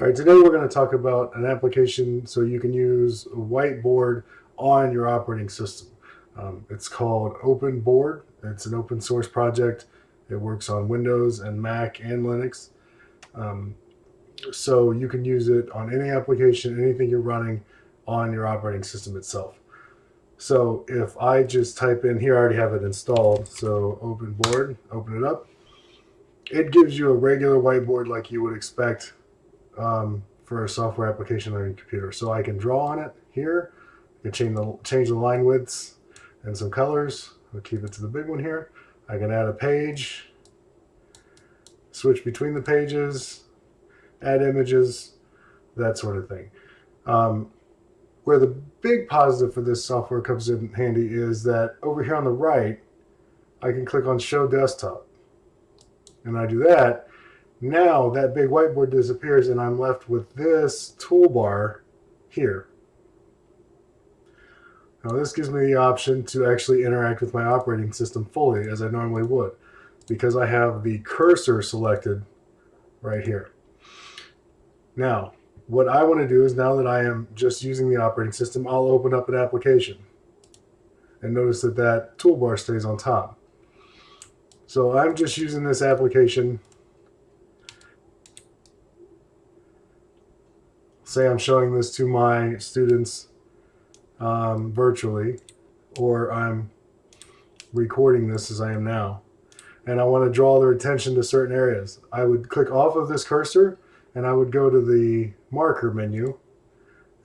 All right, today we're going to talk about an application so you can use a whiteboard on your operating system. Um, it's called OpenBoard. It's an open source project. It works on Windows and Mac and Linux. Um, so you can use it on any application, anything you're running on your operating system itself. So if I just type in here, I already have it installed. So OpenBoard, open it up. It gives you a regular whiteboard like you would expect um, for a software application on your computer. So I can draw on it here. I can change the, change the line widths and some colors. I'll keep it to the big one here. I can add a page, switch between the pages, add images, that sort of thing. Um, where the big positive for this software comes in handy is that over here on the right, I can click on Show Desktop. And I do that, now that big whiteboard disappears and I'm left with this toolbar here. Now this gives me the option to actually interact with my operating system fully as I normally would because I have the cursor selected right here. Now, what I want to do is now that I am just using the operating system, I'll open up an application and notice that that toolbar stays on top. So I'm just using this application say I'm showing this to my students um, virtually, or I'm recording this as I am now, and I want to draw their attention to certain areas. I would click off of this cursor and I would go to the marker menu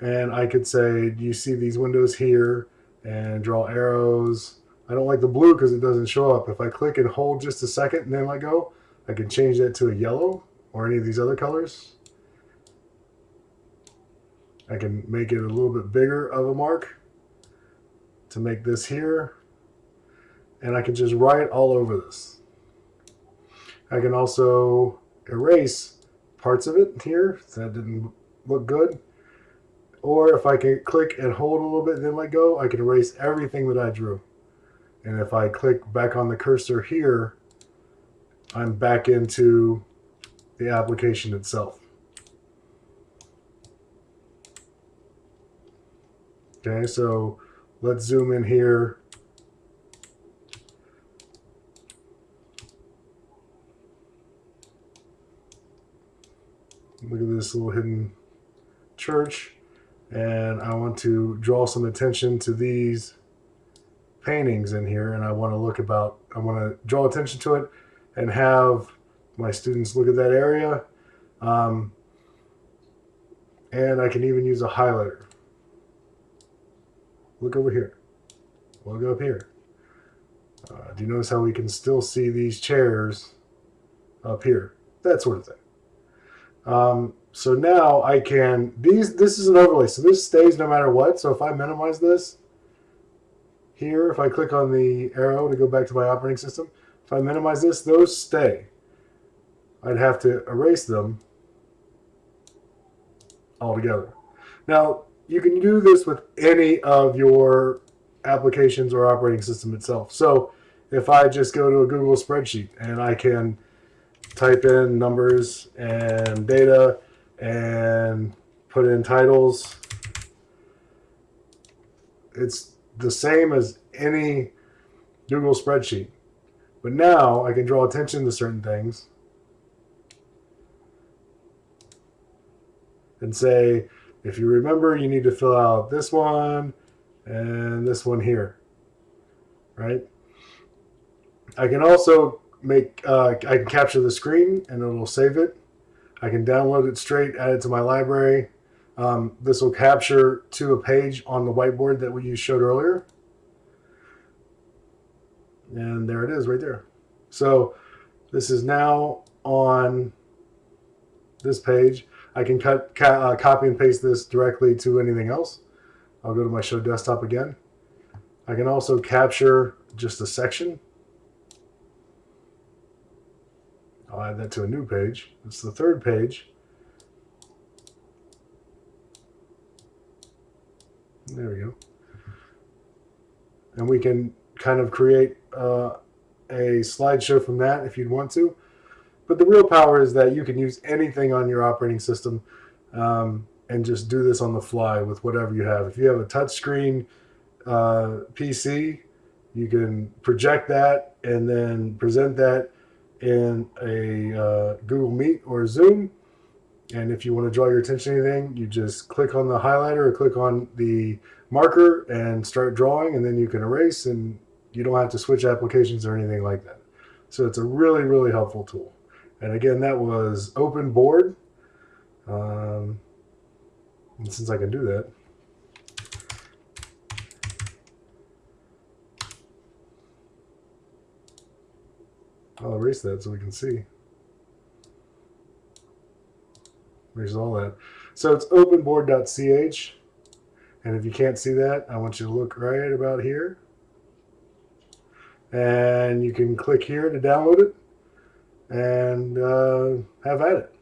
and I could say, do you see these windows here? And draw arrows. I don't like the blue because it doesn't show up. If I click and hold just a second and then let go, I can change that to a yellow or any of these other colors. I can make it a little bit bigger of a mark to make this here. And I can just write all over this. I can also erase parts of it here. That didn't look good. Or if I can click and hold a little bit then let go, I can erase everything that I drew. And if I click back on the cursor here, I'm back into the application itself. Okay, so let's zoom in here. Look at this little hidden church. And I want to draw some attention to these paintings in here. And I want to look about, I want to draw attention to it and have my students look at that area. Um, and I can even use a highlighter. Look over here. Look up here. Uh, do you notice how we can still see these chairs up here? That sort of thing. Um, so now I can, these, this is an overlay. So this stays no matter what. So if I minimize this here, if I click on the arrow to go back to my operating system, if I minimize this, those stay. I'd have to erase them altogether. Now, you can do this with any of your applications or operating system itself. So if I just go to a Google spreadsheet and I can type in numbers and data and put in titles, it's the same as any Google spreadsheet. But now I can draw attention to certain things and say, if you remember, you need to fill out this one and this one here, right? I can also make, uh, I can capture the screen and it'll save it. I can download it straight, add it to my library. Um, this will capture to a page on the whiteboard that we showed earlier. And there it is right there. So this is now on this page. I can cut, uh, copy and paste this directly to anything else. I'll go to my show desktop again. I can also capture just a section. I'll add that to a new page. It's the third page. There we go. And we can kind of create uh, a slideshow from that if you'd want to. But the real power is that you can use anything on your operating system um, and just do this on the fly with whatever you have. If you have a touchscreen uh, PC, you can project that and then present that in a uh, Google Meet or Zoom. And if you want to draw your attention to anything, you just click on the highlighter or click on the marker and start drawing, and then you can erase, and you don't have to switch applications or anything like that. So it's a really, really helpful tool. And again, that was Open Board. Um, and since I can do that, I'll erase that so we can see. Erase all that. So it's openboard.ch. And if you can't see that, I want you to look right about here. And you can click here to download it and uh, have at it.